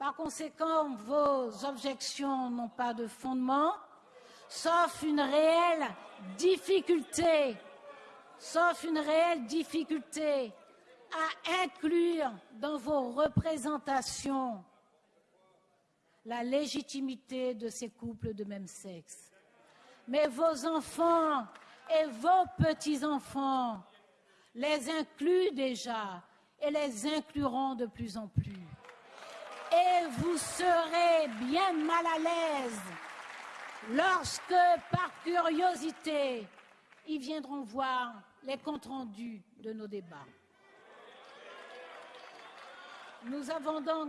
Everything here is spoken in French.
Par conséquent, vos objections n'ont pas de fondement, sauf une réelle difficulté, sauf une réelle difficulté à inclure dans vos représentations la légitimité de ces couples de même sexe. Mais vos enfants et vos petits-enfants les incluent déjà et les incluront de plus en plus. Et vous serez bien mal à l'aise lorsque, par curiosité, ils viendront voir les comptes rendus de nos débats. Nous avons donc